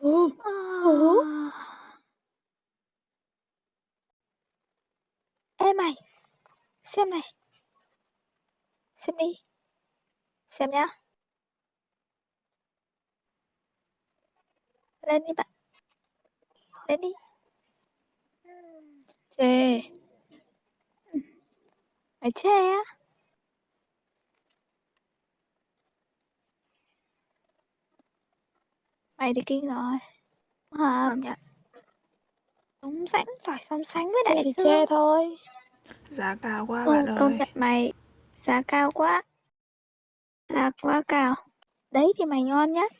Ừ. Ờ. Ê mày, xem này. Xem đi. Xem nhá. Lên đi bạn. Lên đi. Chê. Mày chê á? Mày thì kinh rồi. Hả? Công nhận. Sóng sánh rồi song sánh với đại thì chê thôi. Giá cao quá Ồ, bạn công ơi. nhận mày giá cao quá. Giá quá cao. Đấy thì mày ngon nhất.